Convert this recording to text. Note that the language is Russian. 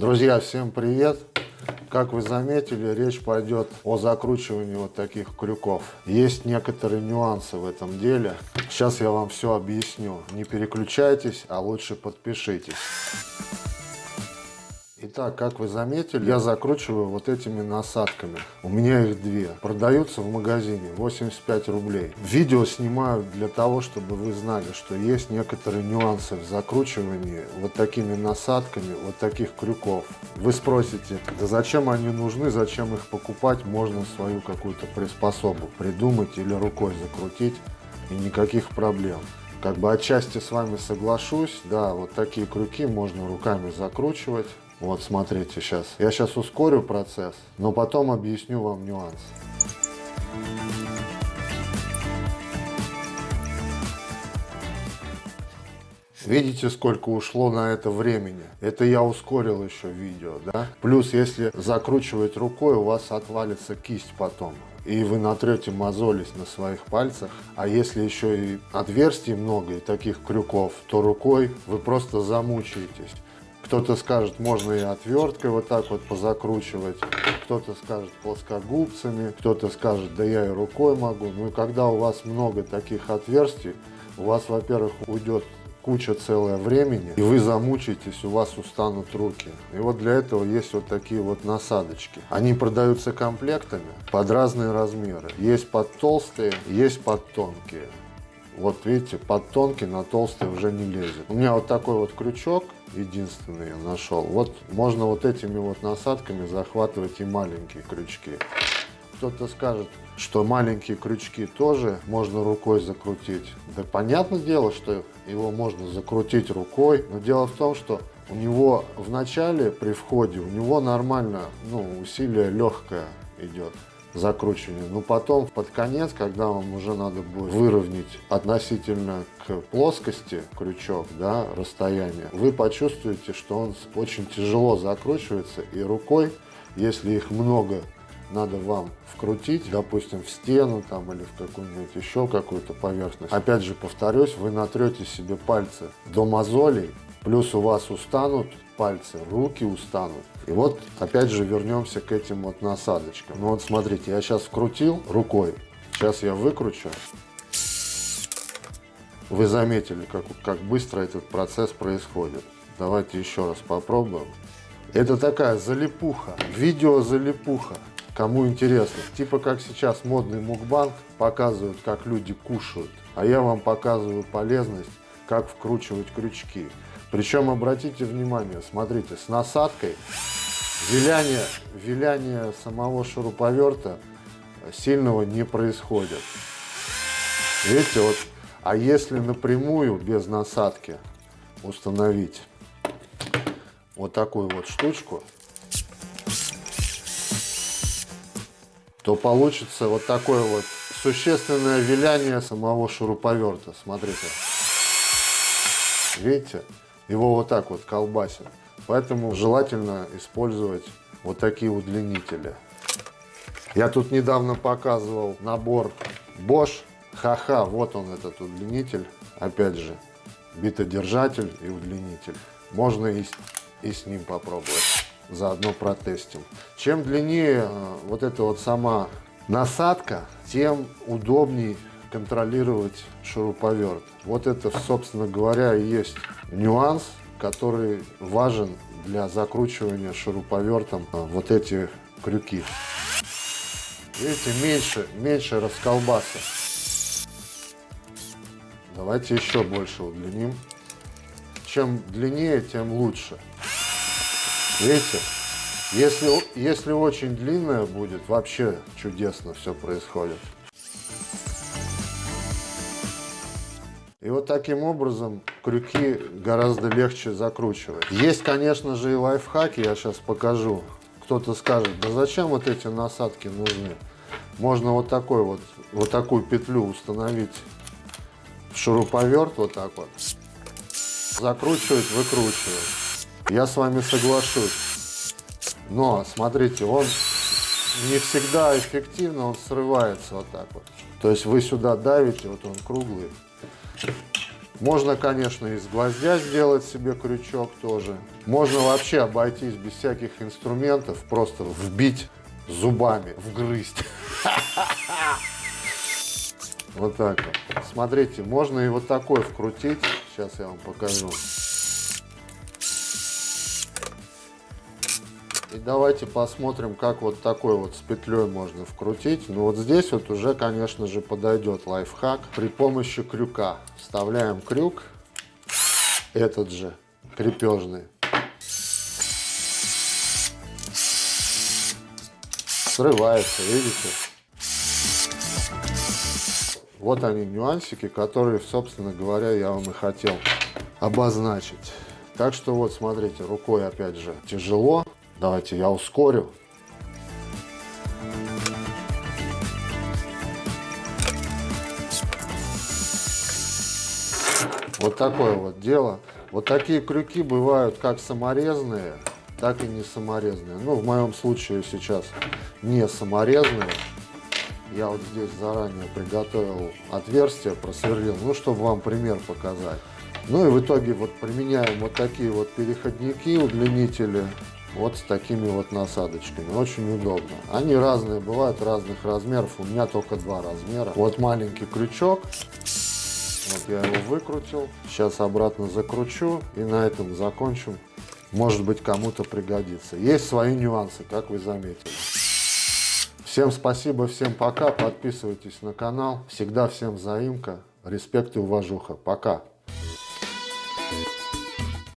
Друзья, всем привет! Как вы заметили, речь пойдет о закручивании вот таких крюков. Есть некоторые нюансы в этом деле. Сейчас я вам все объясню. Не переключайтесь, а лучше подпишитесь. Итак, как вы заметили, я закручиваю вот этими насадками. У меня их две. Продаются в магазине 85 рублей. Видео снимаю для того, чтобы вы знали, что есть некоторые нюансы в закручивании вот такими насадками, вот таких крюков. Вы спросите, да зачем они нужны, зачем их покупать? Можно свою какую-то приспособу придумать или рукой закрутить и никаких проблем как бы отчасти с вами соглашусь, да, вот такие крюки можно руками закручивать, вот смотрите сейчас. Я сейчас ускорю процесс, но потом объясню вам нюанс. Видите, сколько ушло на это времени? Это я ускорил еще видео, да? Плюс, если закручивать рукой, у вас отвалится кисть потом. И вы натрете мозолись на своих пальцах. А если еще и отверстий много, и таких крюков, то рукой вы просто замучаетесь. Кто-то скажет, можно и отверткой вот так вот позакручивать, кто-то скажет плоскогубцами, кто-то скажет, да я и рукой могу. Ну и когда у вас много таких отверстий, у вас, во-первых, уйдет куча целое времени, и вы замучаетесь, у вас устанут руки. И вот для этого есть вот такие вот насадочки. Они продаются комплектами под разные размеры. Есть под толстые, есть под тонкие. Вот видите, под тонкий на толстый уже не лезет. У меня вот такой вот крючок, единственный я нашел. Вот можно вот этими вот насадками захватывать и маленькие крючки. Кто-то скажет, что маленькие крючки тоже можно рукой закрутить. Да понятное дело, что его можно закрутить рукой, но дело в том, что у него в начале при входе, у него нормально, ну, усилие легкое идет закручивание. Но потом, под конец, когда вам уже надо будет выровнять относительно к плоскости крючок, да, расстояние, вы почувствуете, что он очень тяжело закручивается, и рукой, если их много надо вам вкрутить, допустим, в стену там или в какую-нибудь еще какую-то поверхность. Опять же, повторюсь, вы натрете себе пальцы до мозолей, плюс у вас устанут пальцы, руки устанут. И вот опять же вернемся к этим вот насадочкам. Ну вот смотрите, я сейчас вкрутил рукой, сейчас я выкручу. Вы заметили, как, как быстро этот процесс происходит. Давайте еще раз попробуем. Это такая залипуха, видео залипуха. Кому интересно. Типа как сейчас модный мукбанк показывают, как люди кушают. А я вам показываю полезность, как вкручивать крючки. Причем, обратите внимание, смотрите, с насадкой виляние, виляние самого шуруповерта сильного не происходит. Видите, вот, а если напрямую, без насадки, установить вот такую вот штучку, то получится вот такое вот существенное виляние самого шуруповерта. Смотрите. Видите? Его вот так вот колбасит. Поэтому желательно использовать вот такие удлинители. Я тут недавно показывал набор Bosch. Ха-ха, вот он этот удлинитель. Опять же, битодержатель и удлинитель. Можно и, и с ним попробовать. Заодно протестим. Чем длиннее э, вот эта вот сама насадка, тем удобней контролировать шуруповерт. Вот это, собственно говоря, и есть нюанс, который важен для закручивания шуруповертом а, вот эти крюки. Видите, меньше, меньше расколбаса. Давайте еще больше удлиним. Чем длиннее, тем лучше. Видите? Если, если очень длинная будет, вообще чудесно все происходит. И вот таким образом крюки гораздо легче закручивать. Есть, конечно же, и лайфхаки, я сейчас покажу. Кто-то скажет, да зачем вот эти насадки нужны? Можно вот такой вот, вот такую петлю установить в шуруповерт вот так вот. Закручивать, выкручивать. Я с вами соглашусь. Но, смотрите, он не всегда эффективно, он срывается вот так вот. То есть вы сюда давите, вот он круглый, Можно, конечно, из гвоздя сделать себе крючок тоже. Можно вообще обойтись без всяких инструментов, просто вбить зубами, вгрызть. Вот так вот. Смотрите, можно и вот такой вкрутить. Сейчас я вам покажу. И давайте посмотрим, как вот такой вот с петлей можно вкрутить. Ну вот здесь вот уже, конечно же, подойдет лайфхак при помощи крюка. Вставляем крюк, этот же, крепежный. Срывается, видите? Вот они нюансики, которые, собственно говоря, я вам и хотел обозначить. Так что вот, смотрите, рукой опять же тяжело. Давайте я ускорю. Вот такое вот дело. Вот такие крюки бывают как саморезные, так и не саморезные. Ну, в моем случае сейчас не саморезные. Я вот здесь заранее приготовил отверстие, просверлил, ну, чтобы вам пример показать. Ну и в итоге вот применяем вот такие вот переходники, удлинители, вот с такими вот насадочками. Очень удобно. Они разные, бывают разных размеров. У меня только два размера. Вот маленький крючок. Вот я его выкрутил. Сейчас обратно закручу и на этом закончим. Может быть кому-то пригодится. Есть свои нюансы, как вы заметили. Всем спасибо, всем пока. Подписывайтесь на канал. Всегда всем взаимка. Респект и уважуха. Пока.